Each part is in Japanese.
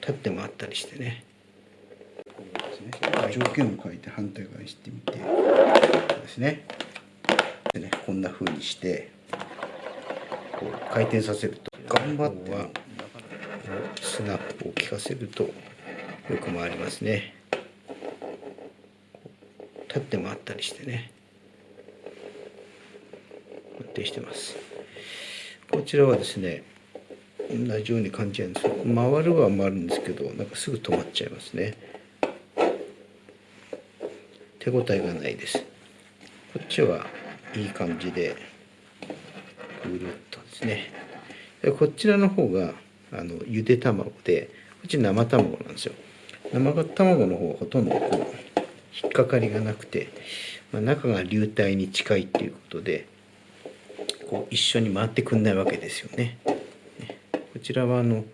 立って回ったりしてね。こうですね。条件を書いて反対側にしてみて。ですね。でねこんな風にしてこう回転させると頑張ってはスナップを効かせるとよく回りますね。立って回ったりしてね。安定してます。こちらはですね同じように感じなんですよ。回るは回るんですけどなんかすぐ止まっちゃいますね。手応えがないです。こっちはいい感じでぐるっとですね。でこちらの方があのゆで卵でこっち生卵なんですよ。生卵の方はほとんどこう引っかかりがなくて、まあ、中が流体に近いっていうことでこう一緒に回ってくんないわけですよね。こちらはあの、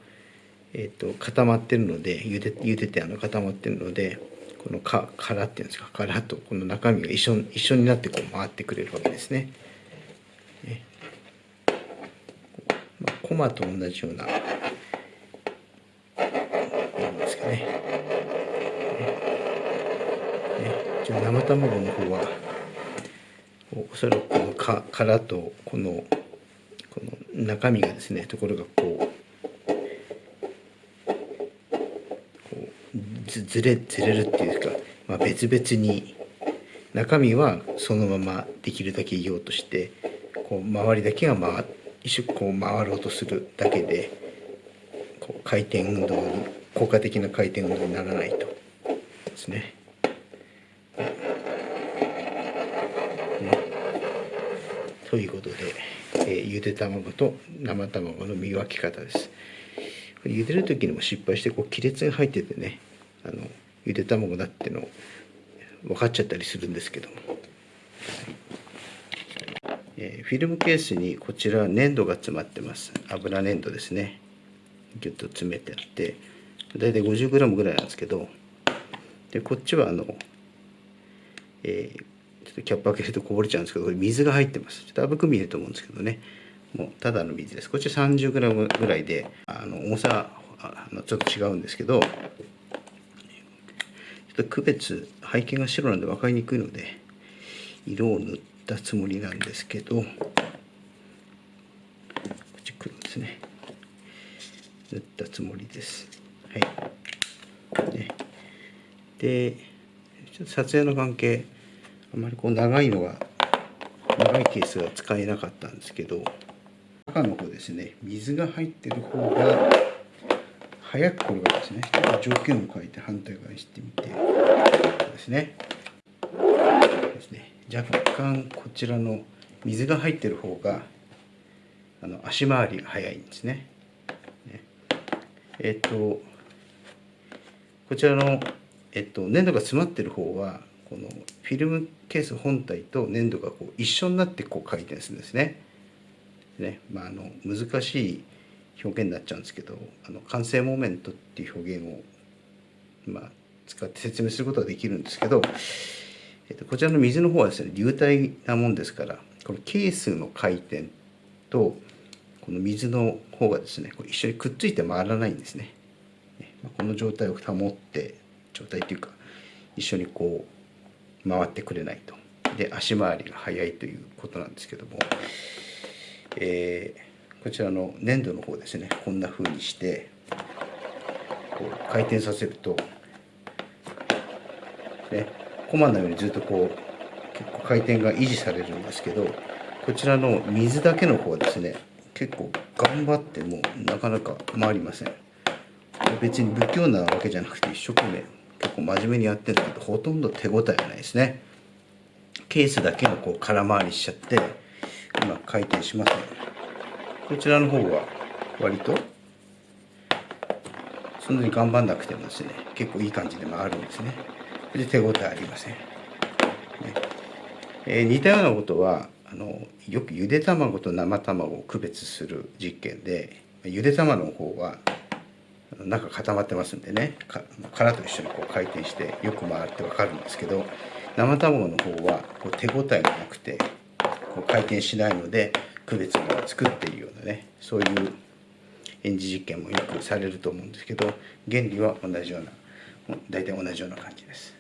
えーと、固まってるので茹で茹でてあの固まってるのでこのか殻っていうんですか殻とこの中身が一緒一緒になってこう回ってくれるわけですね。ねまあ、コマと同じようななんですかね。ねじゃ生卵の方はおそらくこのか殻とこのこの中身がですねところがこうこずれずれるっていうか、まあ、別々に中身はそのままできるだけいようとしてこう周りだけが回一瞬こう回ろうとするだけでこう回転運動に効果的な回転運動にならないとですね。ということで、えー、ゆで卵と生卵の見分け方です。茹でる時にも失敗してこう亀裂が入っててねあのゆで卵だっての分かっちゃったりするんですけども、えー、フィルムケースにこちら粘土が詰まってます。油粘土ですね。ギュッと詰めてあって大体 50g ぐらいなんですけどでこっちはあの、えーちょっとキャップ開けるとこぼれちゃうんですけどこれ水が入ってます。ちょっと甘く見えると思うんですけどね。もうただの水です。こっち 30g ぐらいであの重さあのちょっと違うんですけどょっと区別背景が白なんで分かりにくいので色を塗ったつもりなんですけどこっち黒ですね。塗ったつもりです。はい。ででちょっと撮影の関係あまりこう長いのが長いケースが使えなかったんですけど中の方ですね。水が入ってる方が早く転がるんですね。条件を変えて反対側にしてみて。ですね。ですね。若干こちらの水が入ってる方があの足回りが速いんですね。ね。えっとこちらの、えっと、粘土が詰まってる方はこのフィルムケース本体と粘土がこう一緒になってこう回転するんですね。ね。まあ、あの難しい表現になっちゃうんですけどあの完成モーメントっていう表現を、まあ、使って説明することはできるんですけど、えっと、こちらの水の方はですね流体なもんですからこのケースの回転とこの水の方がですねこう一緒にくっついて回らないんですね。この状態を保って状態っていうか一緒にこう回ってくれないとで足回りが速いということなんですけども、えー、こちらの粘土の方ですね。こんな風にしてこう回転させるとねコマのようにずっとこう結構回転が維持されるんですけどこちらの水だけの方はですね結構頑張ってもなかなか回りません。別に不器用なわけじゃなくて一生懸命結構真面目にやってるんだけどほとんど手応えがないですね。ケースだけのこう空回りしちゃってうまく回転しません。こちらの方は割とそんなに頑張んなくてもですね結構いい感じで回るんですね。で手応えありません、ね。えー、似たようなことはあのよくゆで卵と生卵を区別する実験でゆで卵の方は中固まってますんでね。殻と一緒にこう回転してよく回って分かるんですけど生卵の方はこう手応えがなくてこう回転しないので区別がつくっていうようなねそういう演じ実験もよくされると思うんですけど原理は同じような大体同じような感じです。